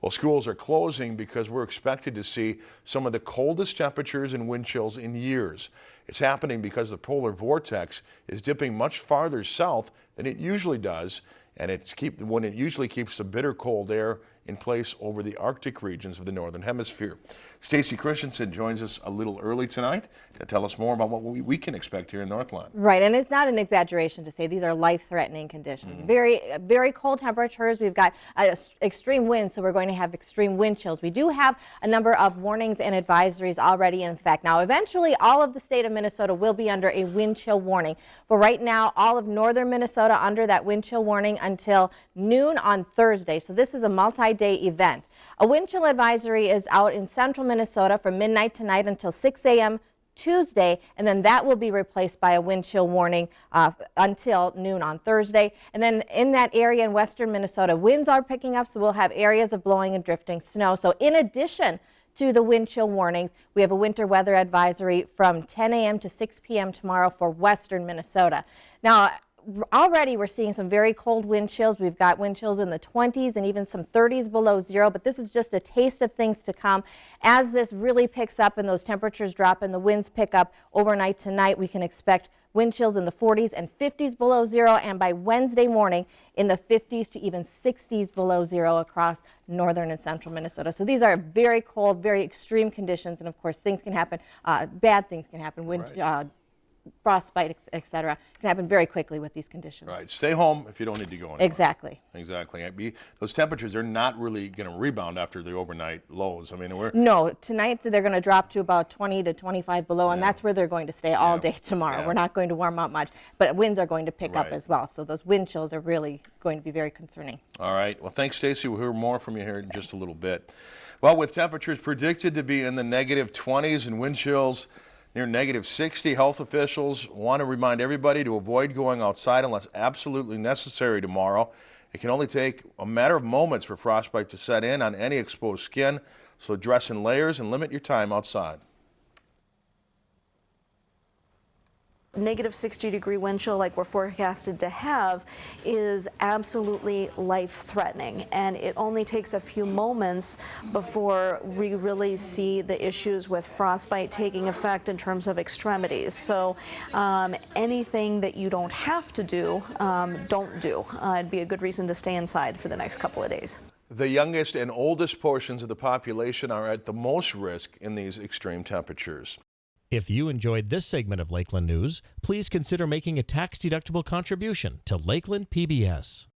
Well, schools are closing because we're expected to see some of the coldest temperatures and wind chills in years. It's happening because the polar vortex is dipping much farther south than it usually does, and it's keep when it usually keeps the bitter cold air in place over the Arctic regions of the Northern Hemisphere. Stacy Christensen joins us a little early tonight to tell us more about what we, we, can expect here in Northland. Right, and it's not an exaggeration to say these are life-threatening conditions. Mm -hmm. Very, very cold temperatures. We've got uh, extreme winds, so we're going to have extreme wind chills. We do have a number of warnings and advisories already in effect. Now, eventually, all of the state of Minnesota will be under a wind chill warning. But right now, all of northern Minnesota under that wind chill warning until noon on Thursday. So this is a multi-day event. A wind chill advisory is out in central Minnesota from midnight tonight until 6 a.m. Tuesday, and then that will be replaced by a wind chill warning uh, until noon on Thursday. And then in that area in western Minnesota, winds are picking up, so we'll have areas of blowing and drifting snow. So in addition to the wind chill warnings, we have a winter weather advisory from 10 a.m. to 6 p.m. tomorrow for western Minnesota. Now, already we're seeing some very cold wind chills. We've got wind chills in the 20s and even some 30s below zero, but this is just a taste of things to come. As this really picks up and those temperatures drop and the winds pick up overnight tonight, we can expect wind chills in the 40s and 50s below zero, and by Wednesday morning in the 50s to even 60s below zero across northern and central Minnesota. So these are very cold, very extreme conditions, and of course things can happen, uh, bad things can happen, wind, right. uh, frostbite, etc., can happen very quickly with these conditions. Right. Stay home if you don't need to go anywhere. Exactly. Exactly. Those temperatures are not really going to rebound after the overnight lows. I mean, we're no tonight they're going to drop to about 20 to 25 below, yeah. and that's where they're going to stay all yeah. day tomorrow. Yeah. We're not going to warm up much, but winds are going to pick right. up as well. So those wind chills are really going to be very concerning. All right. Well, thanks, Stacy. We'll hear more from you here in just a little bit. Well, with temperatures predicted to be in the negative 20s and wind chills near negative 60. Health officials want to remind everybody to avoid going outside unless absolutely necessary tomorrow. It can only take a matter of moments for frostbite to set in on any exposed skin, so dress in layers and limit your time outside. Negative 60 degree wind chill like we're forecasted to have is absolutely life threatening and it only takes a few moments before we really see the issues with frostbite taking effect in terms of extremities. So um, anything that you don't have to do um, don't do. Uh, it'd be a good reason to stay inside for the next couple of days. The youngest and oldest portions of the population are at the most risk in these extreme temperatures. If you enjoyed this segment of Lakeland News, please consider making a tax-deductible contribution to Lakeland PBS.